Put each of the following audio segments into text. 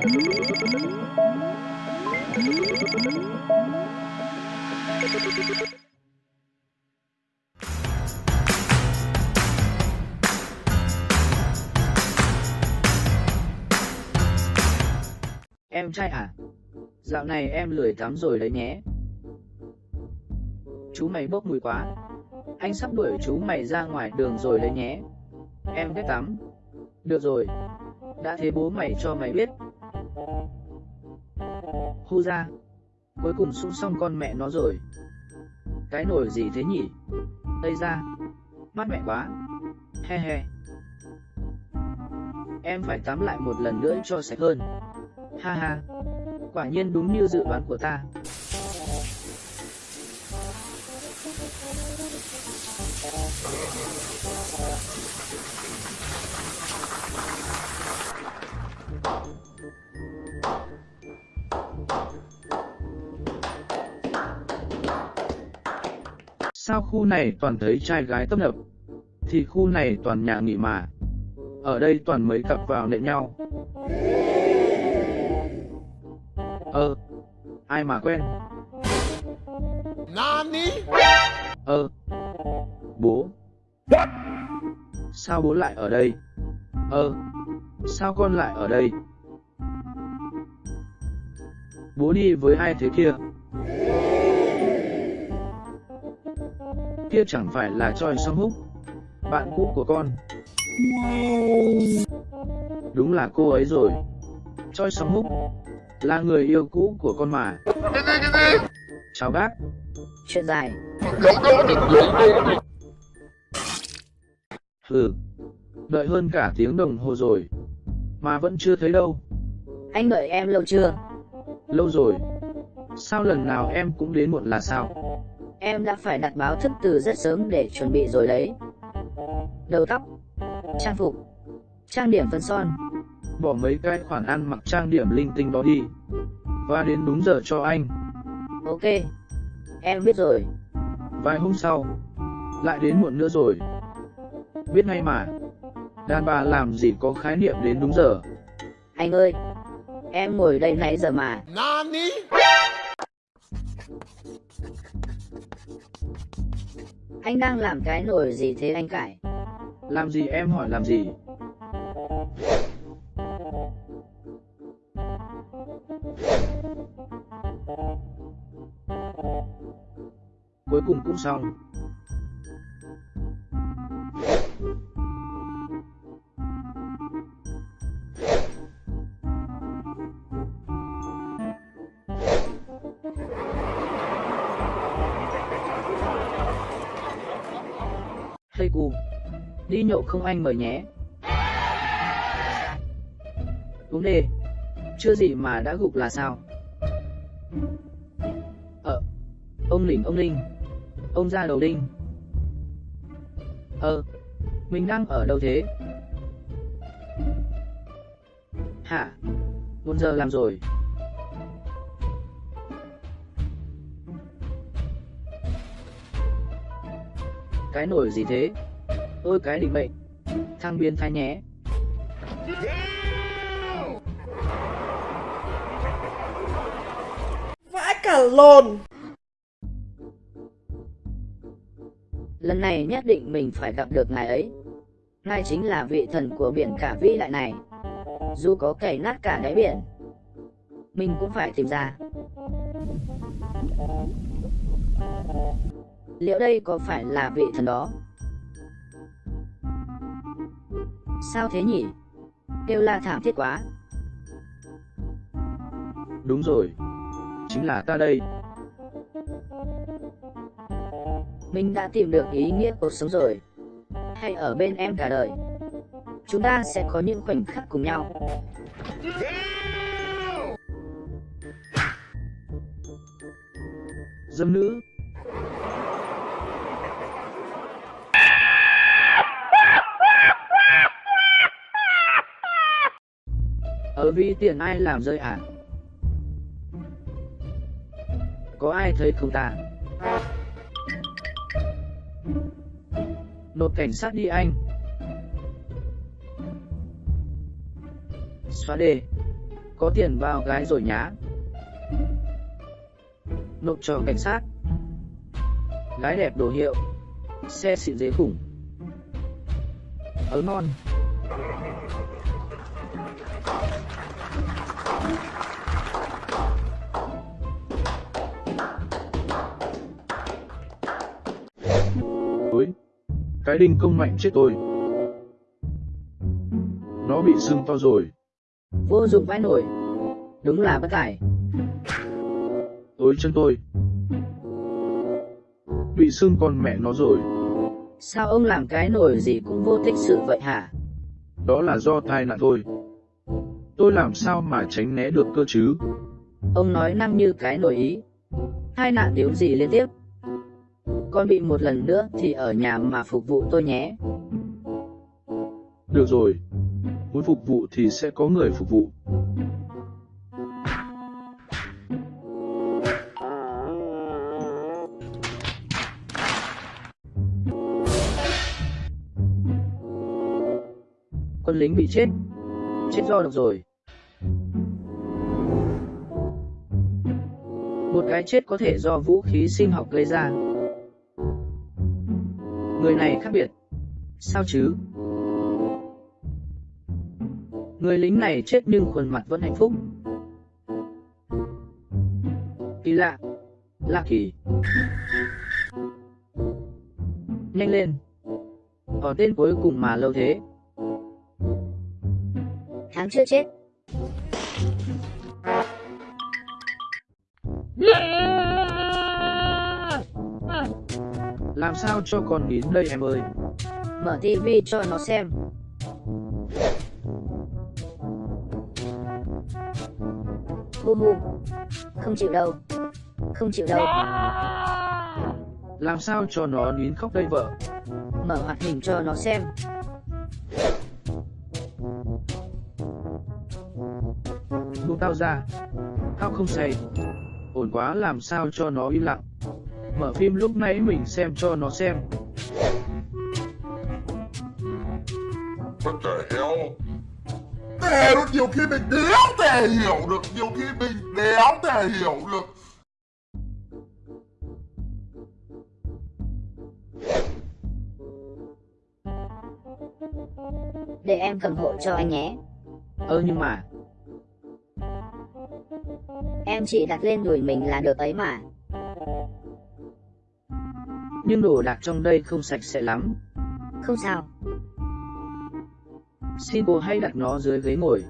Em trai à? Dạo này em lười tắm rồi đấy nhé. Chú mày bốc mùi quá. Anh sắp đuổi chú mày ra ngoài đường rồi đấy nhé. Em ghét tắm. Được rồi. Đã thế bố mày cho mày biết. Hô ra. Cuối cùng sung xong con mẹ nó rồi. Cái nổi gì thế nhỉ? Đây ra. Mát mẹ quá. He he. Em phải tắm lại một lần nữa cho sạch hơn. Ha ha. Quả nhiên đúng như dự đoán của ta. Sao khu này toàn thấy trai gái tấp nập? Thì khu này toàn nhà nghỉ mà. Ở đây toàn mấy cặp vào nện nhau. Ờ, ai mà quen? Nani? Ờ, bố. Sao bố lại ở đây? Ờ, sao con lại ở đây? Bố đi với ai thế kia? Kia chẳng phải là Choi Song Húc, bạn cũ của con. Đúng là cô ấy rồi. Choi Song Húc là người yêu cũ của con mà. Chào bác. Chuyện dài. Hừ, đợi hơn cả tiếng đồng hồ rồi, mà vẫn chưa thấy đâu. Anh đợi em lâu chưa? Lâu rồi. Sao lần nào em cũng đến muộn là sao? Em đã phải đặt báo thức từ rất sớm để chuẩn bị rồi đấy. Đầu tóc, trang phục, trang điểm phấn son. Bỏ mấy cái khoản ăn mặc trang điểm linh tinh đó đi. Và đến đúng giờ cho anh. Ok, em biết rồi. Vài hôm sau, lại đến muộn nữa rồi. Biết ngay mà. Đàn bà làm gì có khái niệm đến đúng giờ. Anh ơi, em ngồi đây nãy giờ mà. Nani? Anh đang làm cái nổi gì thế anh Cải? Làm gì em hỏi làm gì? Cuối cùng cũng xong. Cu, đi nhậu không anh mời nhé. Uống đề. chưa gì mà đã gục là sao? Ờ, ông lỉnh ông linh, ông ra đầu đinh. Ờ, mình đang ở đâu thế? Hả? Một giờ làm rồi. Cái nổi gì thế? Ôi cái định mệnh. Thằng biến thái nhé. Vãi cả lồn Lần này nhất định mình phải gặp được ngài ấy. Ngài chính là vị thần của biển cả vĩ đại này. Dù có cày nát cả đáy biển, mình cũng phải tìm ra. Liệu đây có phải là vị thần đó? Sao thế nhỉ? Kêu la thảm thiết quá. Đúng rồi. Chính là ta đây. Mình đã tìm được ý nghĩa cuộc sống rồi. Hãy ở bên em cả đời. Chúng ta sẽ có những khoảnh khắc cùng nhau. Dâm nữ. Ở vi tiền ai làm rơi à? Có ai thấy không ta? Nộp cảnh sát đi anh. Xóa đề. Có tiền vào gái rồi nhá. Nộp cho cảnh sát. Gái đẹp đồ hiệu. Xe xịn dế khủng. Ớ ngon. Cái đinh công mạnh chết tôi. Nó bị sưng to rồi. Vô dụng vãi nổi. Đúng là bất tài. Ôi chân tôi. Bị sưng con mẹ nó rồi. Sao ông làm cái nổi gì cũng vô tích sự vậy hả? Đó là do tai nạn thôi. Tôi làm sao mà tránh né được cơ chứ? Ông nói năng như cái nổi ý. Hai nạn điếu gì liên tiếp? Con bị một lần nữa thì ở nhà mà phục vụ tôi nhé. Được rồi. Muốn phục vụ thì sẽ có người phục vụ. Quân lính bị chết. Chết do độc rồi. Một cái chết có thể do vũ khí sinh học gây ra. Người này khác biệt. Sao chứ? Người lính này chết nhưng khuôn mặt vẫn hạnh phúc. Kỳ lạ. Lạ kỳ. Nhanh lên. Ở tên cuối cùng mà lâu thế. Tháng chưa chết. Làm sao cho con nín đây em ơi? Mở tivi cho nó xem. Hu hu. Không chịu đâu. Không chịu đâu. Làm sao cho nó nín khóc đây vợ? Mở hoạt hình cho nó xem. Buông tao ra. Tao không say. Ổn quá làm sao cho nó im lặng. Mở phim lúc nãy mình xem cho nó xem. What the hell? Tè được nhiều khi mình đéo thể hiểu được Nhiều khi mình đéo thể hiểu được Để em cầm hộ cho anh nhé. Ơ nhưng mà, Em chỉ đặt lên đùi mình là được ấy mà. Nhưng đồ đạc trong đây không sạch sẽ lắm. Không sao. Xin cô hãy đặt nó dưới ghế ngồi.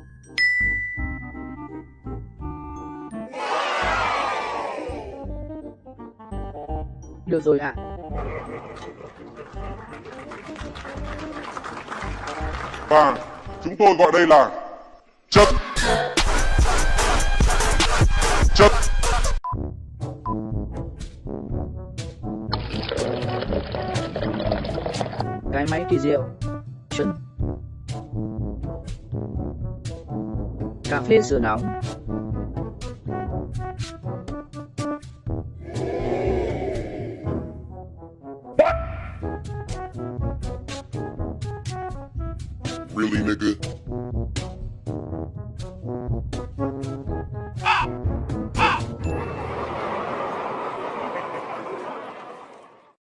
Được rồi ạ. Và chúng tôi gọi đây là Chất Chất máy kỳ diệu. Chuẩn. Cà phê sữa nóng. Really nigga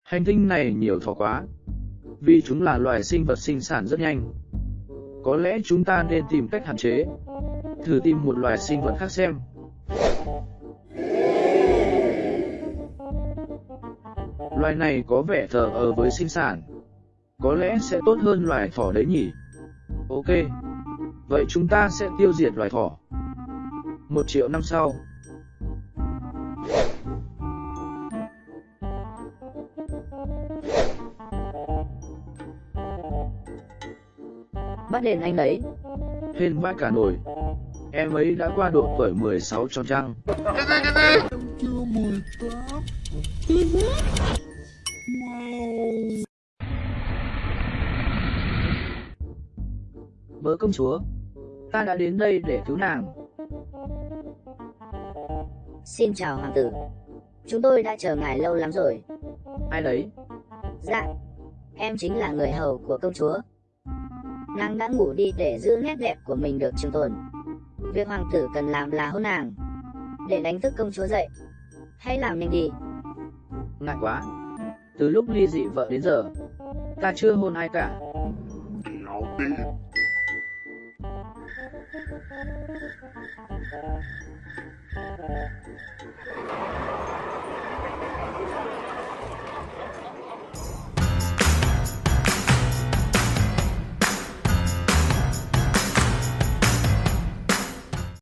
Hành tinh này nhiều thỏ quá. Vì chúng là loài sinh vật sinh sản rất nhanh. Có lẽ chúng ta nên tìm cách hạn chế. Thử tìm một loài sinh vật khác xem. Loài này có vẻ thờ ơ với sinh sản. Có lẽ sẽ tốt hơn loài thỏ đấy nhỉ? Ok. Vậy chúng ta sẽ tiêu diệt loài thỏ. Một triệu năm sau. Đền anh đấy. Hên vãi cả nổi. Em ấy đã qua độ tuổi 16 tròn trăng. Bớ công chúa, ta đã đến đây để cứu nàng. Xin chào hoàng tử. Chúng tôi đã chờ ngài lâu lắm rồi. Ai đấy? Dạ, em chính là người hầu của công chúa. Nàng đã ngủ đi để giữ nét đẹp của mình được trường tồn. Việc hoàng tử cần làm là hôn nàng, để đánh thức công chúa dậy. Hãy làm nhanh đi. Ngại quá. Từ lúc ly dị vợ đến giờ, ta chưa hôn ai cả. Thank you.